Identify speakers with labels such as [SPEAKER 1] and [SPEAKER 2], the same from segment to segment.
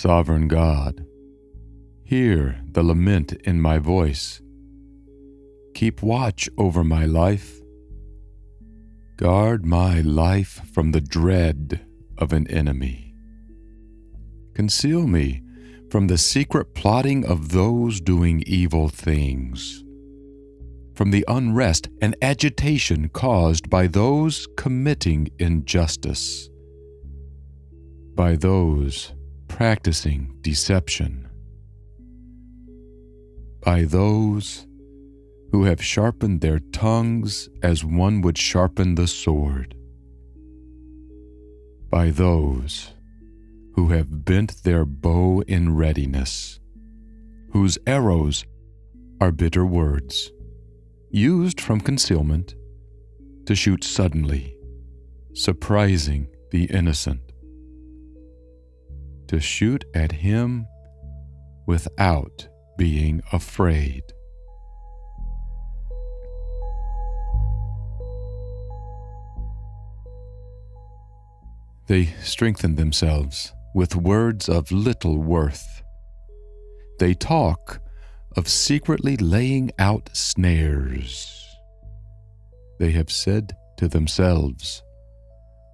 [SPEAKER 1] Sovereign God, hear the lament in my voice. Keep watch over my life. Guard my life from the dread of an enemy. Conceal me from the secret plotting of those doing evil things, from the unrest and agitation caused by those committing injustice, by those practicing deception, by those who have sharpened their tongues as one would sharpen the sword, by those who have bent their bow in readiness, whose arrows are bitter words, used from concealment to shoot suddenly, surprising the innocent, to shoot at him without being afraid. They strengthen themselves with words of little worth. They talk of secretly laying out snares. They have said to themselves,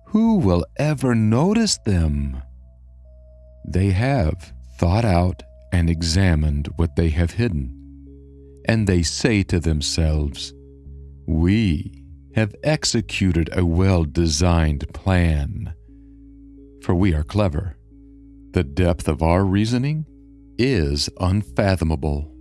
[SPEAKER 1] Who will ever notice them? They have thought out and examined what they have hidden, and they say to themselves, We have executed a well designed plan, for we are clever. The depth of our reasoning is unfathomable.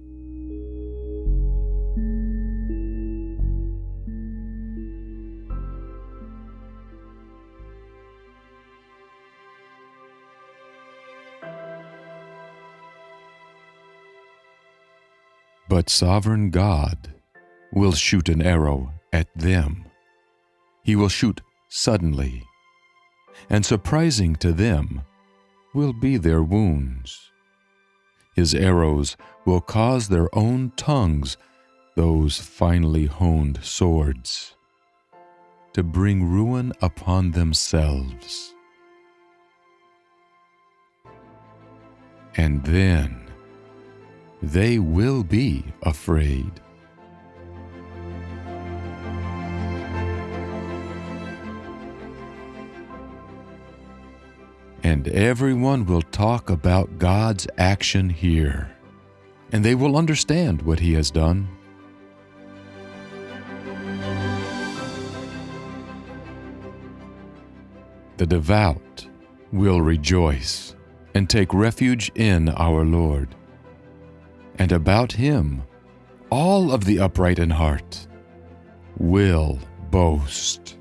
[SPEAKER 1] But sovereign God will shoot an arrow at them. He will shoot suddenly, and surprising to them will be their wounds. His arrows will cause their own tongues, those finely honed swords, to bring ruin upon themselves. And then they will be afraid. and everyone will talk about God's action here, and they will understand what He has done. The devout will rejoice and take refuge in our Lord, and about Him all of the upright in heart will boast.